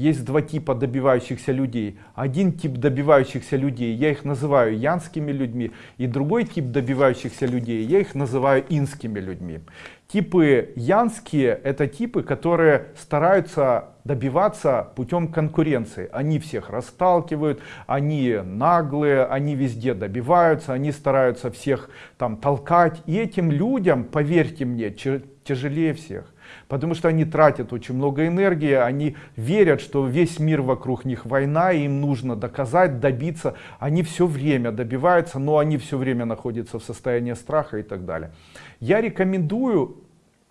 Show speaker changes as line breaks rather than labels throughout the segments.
есть два типа добивающихся людей. Один тип добивающихся людей, я их называю янскими людьми, и другой тип добивающихся людей, я их называю инскими людьми. Типы янские это типы, которые стараются добиваться путем конкуренции. Они всех расталкивают, они наглые, они везде добиваются, они стараются всех там толкать. И этим людям, поверьте мне, тяжелее всех. Потому что они тратят очень много энергии, они верят, что весь мир вокруг них война, и им нужно доказать, добиться. Они все время добиваются, но они все время находятся в состоянии страха и так далее. Я рекомендую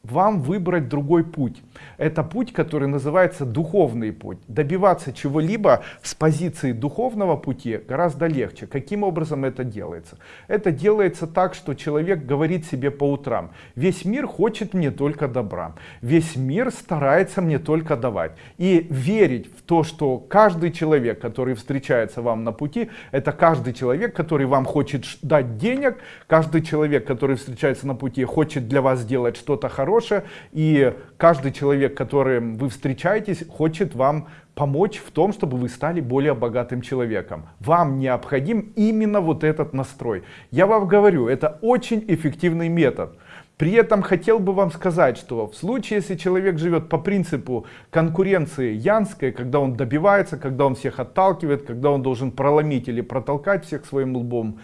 вам выбрать другой путь. Это путь, который называется духовный путь. Добиваться чего-либо с позиции духовного пути гораздо легче. Каким образом это делается? Это делается так, что человек говорит себе по утрам, весь мир хочет мне только добра, весь мир старается мне только давать. И верить в то, что каждый человек, который встречается вам на пути, это каждый человек, который вам хочет дать денег, каждый человек, который встречается на пути, хочет для вас сделать что-то хорошее, хорошее, и каждый человек, которым вы встречаетесь, хочет вам помочь в том, чтобы вы стали более богатым человеком. Вам необходим именно вот этот настрой. Я вам говорю, это очень эффективный метод. При этом хотел бы вам сказать, что в случае, если человек живет по принципу конкуренции янской, когда он добивается, когда он всех отталкивает, когда он должен проломить или протолкать всех своим лбом,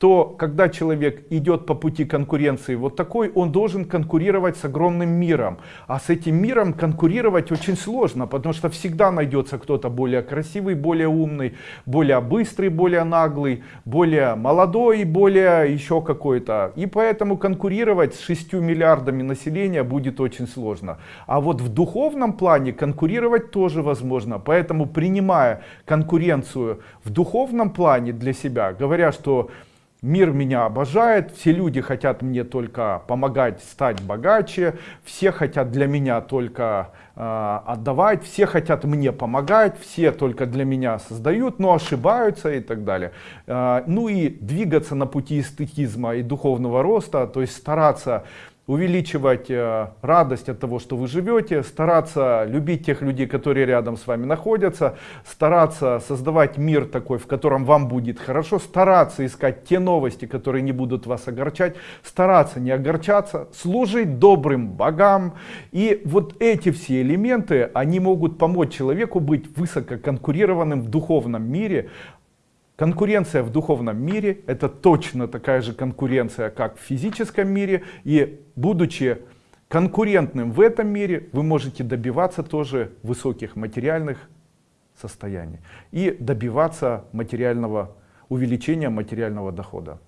то когда человек идет по пути конкуренции вот такой, он должен конкурировать с огромным миром. А с этим миром конкурировать очень сложно, потому что всегда найдется кто-то более красивый, более умный, более быстрый, более наглый, более молодой, более еще какой-то. И поэтому конкурировать с 6 миллиардами населения будет очень сложно. А вот в духовном плане конкурировать тоже возможно. Поэтому принимая конкуренцию в духовном плане для себя, говоря, что Мир меня обожает, все люди хотят мне только помогать стать богаче, все хотят для меня только э, отдавать, все хотят мне помогать, все только для меня создают, но ошибаются и так далее. Э, ну и двигаться на пути эстетизма и духовного роста, то есть стараться увеличивать э, радость от того, что вы живете, стараться любить тех людей, которые рядом с вами находятся, стараться создавать мир такой, в котором вам будет хорошо, стараться искать те новости, которые не будут вас огорчать, стараться не огорчаться, служить добрым богам. И вот эти все элементы, они могут помочь человеку быть высококонкурированным в духовном мире, Конкуренция в духовном мире это точно такая же конкуренция, как в физическом мире. И будучи конкурентным в этом мире, вы можете добиваться тоже высоких материальных состояний и добиваться материального увеличения материального дохода.